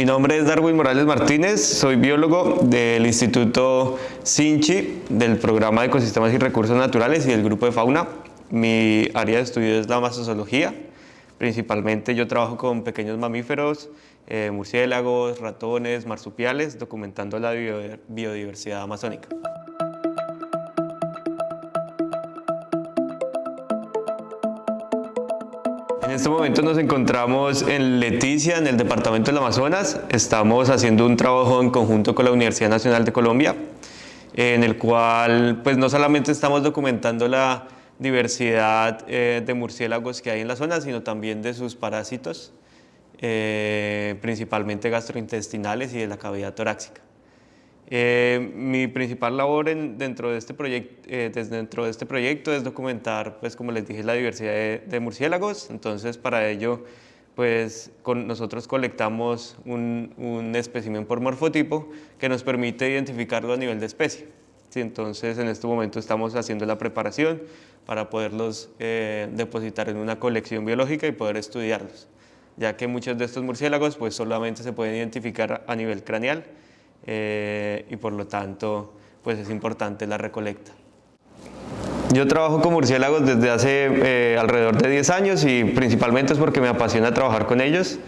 Mi nombre es Darwin Morales Martínez, soy biólogo del Instituto Sinchi, del Programa de Ecosistemas y Recursos Naturales y del Grupo de Fauna. Mi área de estudio es la mastozoología. Principalmente yo trabajo con pequeños mamíferos, eh, murciélagos, ratones, marsupiales, documentando la biodiversidad amazónica. En este momento nos encontramos en Leticia, en el departamento del Amazonas. Estamos haciendo un trabajo en conjunto con la Universidad Nacional de Colombia, en el cual pues no solamente estamos documentando la diversidad eh, de murciélagos que hay en la zona, sino también de sus parásitos, eh, principalmente gastrointestinales y de la cavidad torácica. Eh, mi principal labor dentro, de este eh, dentro de este proyecto es documentar, pues como les dije, la diversidad de, murciélagos. Entonces, para ello, pues con, nosotros colectamos un, un espécimen por morfotipo que nos permite identificarlo a nivel de especie. entonces, en este momento estamos haciendo la preparación para poderlos eh, depositar en una colección biológica y poder estudiarlos, ya que muchos de estos murciélagos pues solamente se pueden identificar a nivel craneal eh, y por lo tanto pues es importante la recolecta. Yo trabajo con murciélagos desde hace eh, alrededor de 10 años y principalmente es porque me apasiona trabajar con ellos.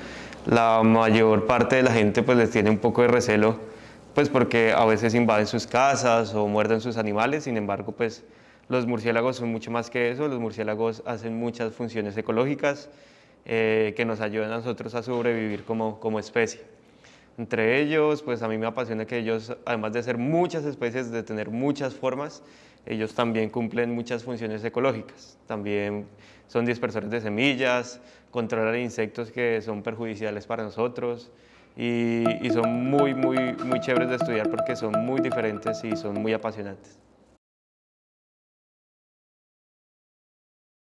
La mayor parte de la gente pues les tiene un poco de recelo pues porque a veces invaden sus casas o muerden sus animales, sin embargo pues los murciélagos son mucho más que eso, los murciélagos hacen muchas funciones ecológicas eh, que nos ayudan a nosotros a sobrevivir como, como especie. Entre ellos, pues a mí me apasiona que ellos, además de ser muchas especies, de tener muchas formas, ellos también cumplen muchas funciones ecológicas. También son dispersores de semillas, controlan insectos que son perjudiciales para nosotros y, y son muy, muy, muy chéveres de estudiar porque son muy diferentes y son muy apasionantes.